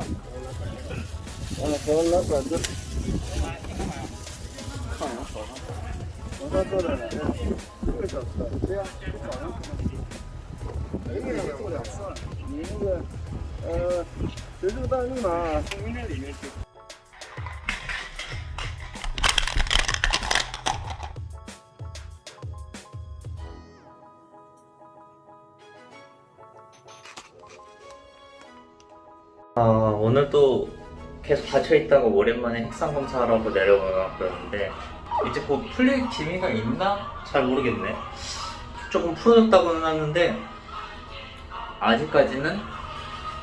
嗯，和老板子。看人好像。我这了一个小时了，对呀，早上可能。一个人做两次了，你那个呃，随这个大密码从那里面去。 아, 오늘 또 계속 닫혀있다가 오랜만에 핵상 검사하라고 내려가는데 이제 곧 풀릴 기미가 있나? 잘 모르겠네 조금 풀어졌다고는 하는데 아직까지는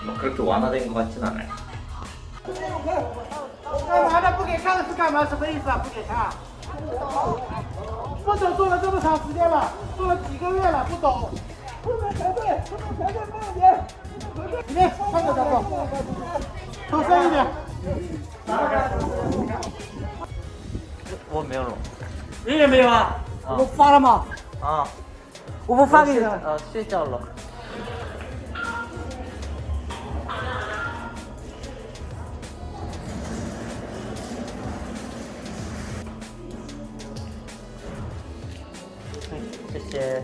뭐 그렇게 완화된 것 같진 않아요 干嘛呢？不给看是干嘛？什么意思啊？不给看？不懂做了这么长时间了，做了几个月了，不懂。不能排队，不能排队，慢点。里面看着点吧， 人也没有啊？啊我发了吗？啊我不发给你了。啊睡觉了谢谢。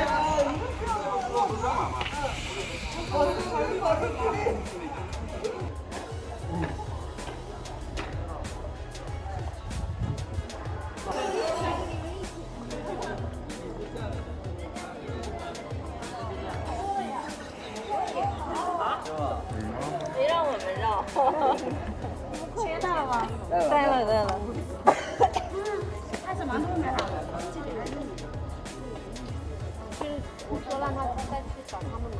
切到了吗？对了对了。他什么都没好的，这里还是你。就是我说让他再去找他们拿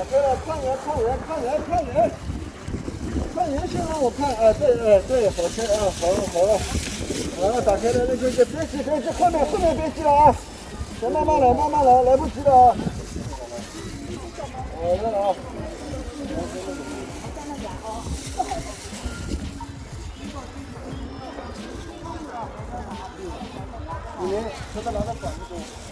啊，对了，看人，看人，看人，看人，看人先让我看，啊，对，哎，对，好车啊，好了，好了，好了，打开了，那个，别急，别急，后面，后面别急了啊，先慢慢来，慢慢来，来不及了啊。好的了啊。你们车子拿到管子中。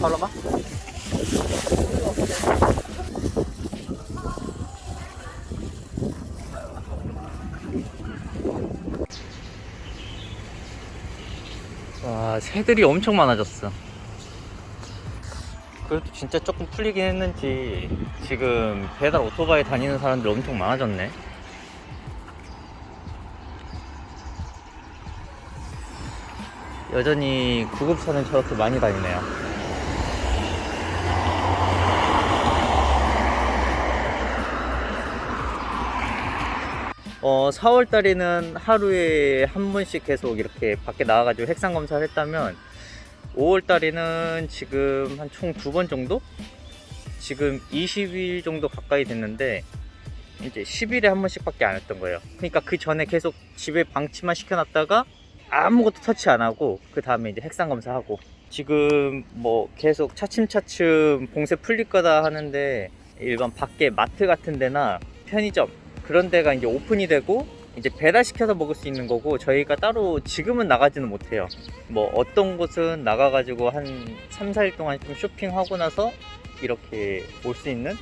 Paloma. 와 새들이 엄청 많아졌어. 그래도 진짜 조금 풀리긴 했는지 지금 배달 오토바이 다니는 사람들 엄청 많아졌네. 여전히 구급차는 저렇게 많이 다니네요. 어, 4월 달에는 하루에 한 번씩 계속 이렇게 밖에 나와가지고 핵상 검사를 했다면 5월 달에는 지금 한 총 두 번 정도? 지금 20일 정도 가까이 됐는데 이제 10일에 한 번씩 밖에 안 했던 거예요. 그러니까 그 전에 계속 집에 방치만 시켜놨다가 아무것도 터치 안 하고 그 다음에 이제 핵상 검사하고 지금 뭐 계속 차츰차츰 봉쇄 풀릴 거다 하는데 일반 밖에 마트 같은 데나 편의점 그런 데가 이제 오픈이 되고 이제 배달시켜서 먹을 수 있는 거고 저희가 따로 지금은 나가지는 못해요. 뭐 어떤 곳은 나가가지고 한 3, 4일 동안 좀 쇼핑하고 나서 이렇게 올 수 있는?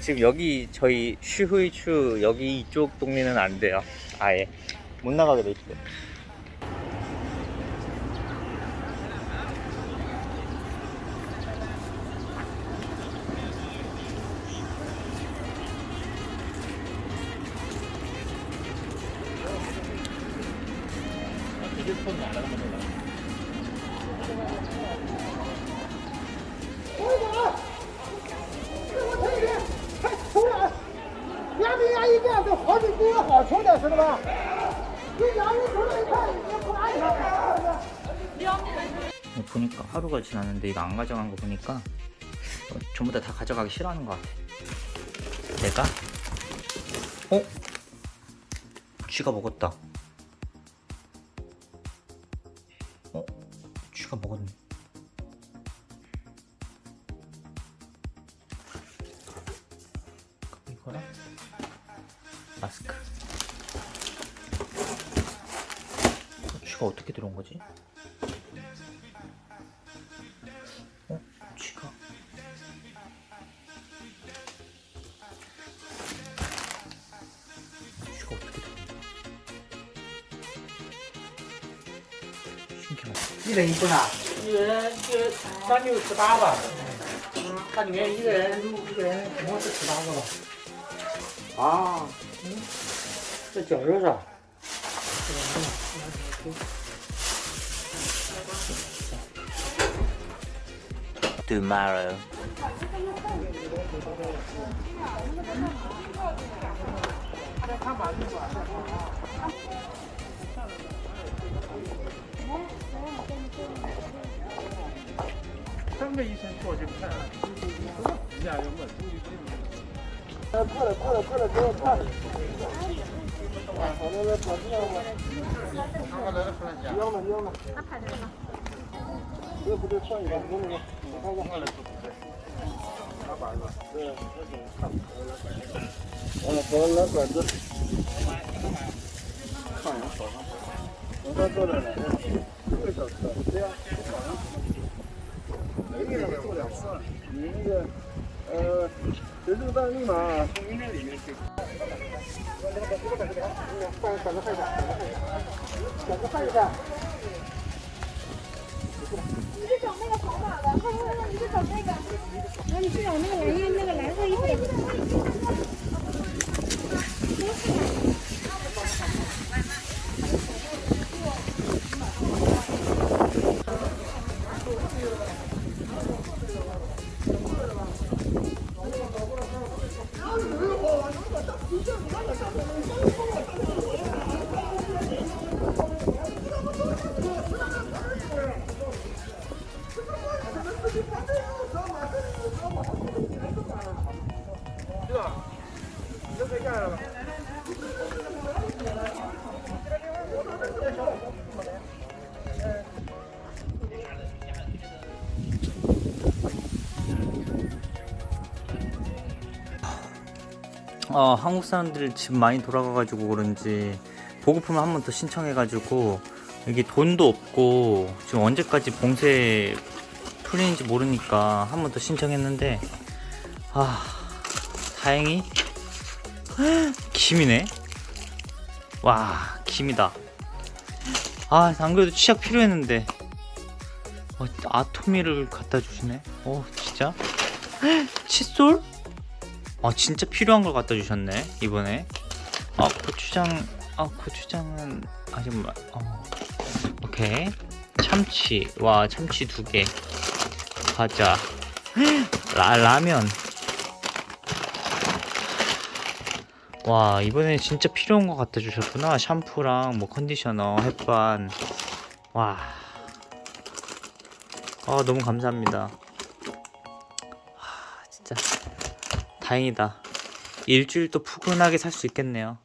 지금 여기 저희 슈후이추 여기 이쪽 동네는 안 돼요. 아예. 못 나가게 돼 있어요 两边牙一变都好几比个好瞅点，知道吧？你两人瞅着一看，也不安全。 보니까 하루가 지났는데 이거 안 가져간 거 보니까 어, 전부 다 다 가져가기 싫어하는 것 같아. 내가? 어? 쥐가 먹었다. 쥐가 먹었네. 이거랑 마스크. 어, 쥐가 어떻게 들어온 거지? 어? 쥐가 쥐가 어떻게 들어온다 신기하다 一人一份啊？一人就三六十八吧。嗯，它里面一个人一个人总共是十八个吧？啊，嗯，这绞肉是吧？tomorrow 三个医生过去看，人家要问中医不用。哎，过来过来过来，给我看。啊，好的，来管子要吗？要吗？要吗？那不就换一个？你看我换来是不是？拿板子。对，那种看。来板子。嗯，好，来板子。我这做的了，一个小时，对呀，早上。没了，做两次了。你那个，呃，学这个弹力嘛，从明天里面去。换换个换一下，换一下。你是找那个黄马的，快快快，你是找那个，然后你去找那个蓝衣那个蓝色衣服 어, 한국 사람들 집 많이 돌아가가지고 그런지 보급품을 한 번 더 신청해가지고 여기 돈도 없고 지금 언제까지 봉쇄 풀리는지 모르니까 한 번 더 신청했는데 아 다행히 김이네. 와 김이다. 아 안 그래도 치약 필요했는데. 어, 아토미를 갖다 주시네? 어 진짜? 칫솔 아 진짜 필요한 걸 갖다 주셨네 이번에. 아 고추장 아 고추장은 아직 말 어. 오케이. 참치. 와 참치 두 개. 과자. 라, 라면. 와 이번에 진짜 필요한 거 갖다 주셨구나. 샴푸랑 뭐 컨디셔너 햇반. 와. 아, 너무 감사합니다. 다행이다. 일주일도 푸근하게 살 수 있겠네요.